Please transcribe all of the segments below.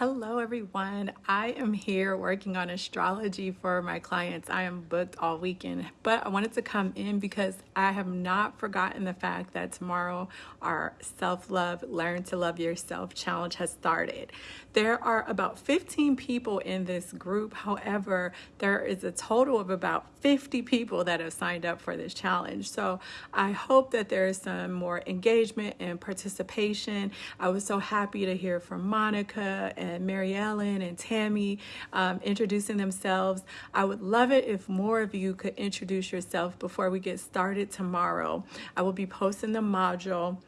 Hello everyone. I am here working on astrology for my clients. I am booked all weekend, but I wanted to come in because I have not forgotten the fact that tomorrow our self-love, learn to love yourself challenge has started. There are about 15 people in this group. However, there is a total of about 50 people that have signed up for this challenge. So I hope that there is some more engagement and participation. I was so happy to hear from Monica and and Mary Ellen and Tammy um, introducing themselves. I would love it if more of you could introduce yourself before we get started tomorrow. I will be posting the module.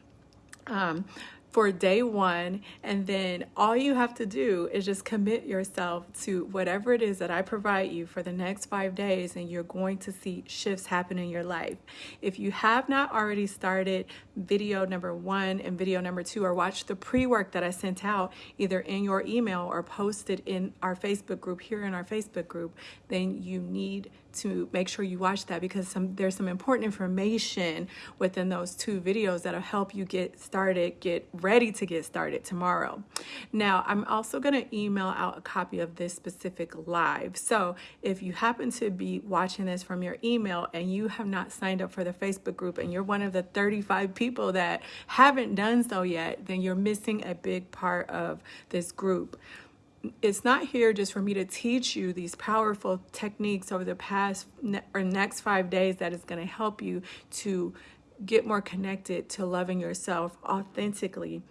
Um, for day one. And then all you have to do is just commit yourself to whatever it is that I provide you for the next five days, and you're going to see shifts happen in your life. If you have not already started video number one and video number two, or watch the pre work that I sent out either in your email or posted in our Facebook group, here in our Facebook group, then you need to make sure you watch that because some there's some important information within those two videos that'll help you get started, get ready to get started tomorrow. Now, I'm also going to email out a copy of this specific live. So if you happen to be watching this from your email and you have not signed up for the Facebook group and you're one of the 35 people that haven't done so yet, then you're missing a big part of this group it's not here just for me to teach you these powerful techniques over the past or next five days that is going to help you to get more connected to loving yourself authentically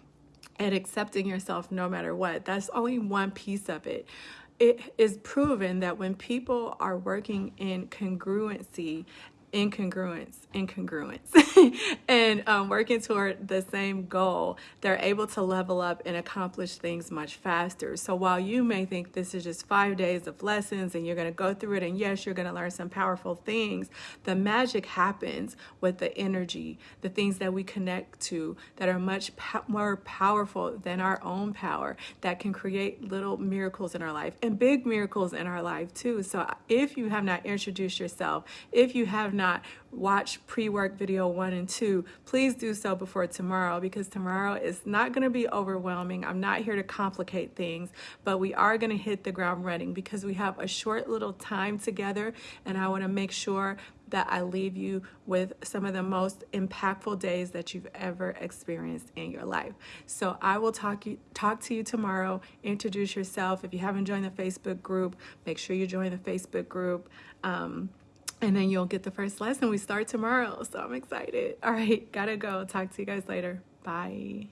and accepting yourself no matter what. That's only one piece of it. It is proven that when people are working in congruency incongruence, incongruence, and um, working toward the same goal, they're able to level up and accomplish things much faster. So while you may think this is just five days of lessons and you're going to go through it, and yes, you're going to learn some powerful things, the magic happens with the energy, the things that we connect to that are much po more powerful than our own power that can create little miracles in our life and big miracles in our life too. So if you have not introduced yourself, if you have not not watch pre-work video one and two, please do so before tomorrow because tomorrow is not going to be overwhelming. I'm not here to complicate things, but we are going to hit the ground running because we have a short little time together and I want to make sure that I leave you with some of the most impactful days that you've ever experienced in your life. So I will talk you talk to you tomorrow. Introduce yourself. If you haven't joined the Facebook group, make sure you join the Facebook group. Um, and then you'll get the first lesson. We start tomorrow, so I'm excited. All right, gotta go. Talk to you guys later. Bye.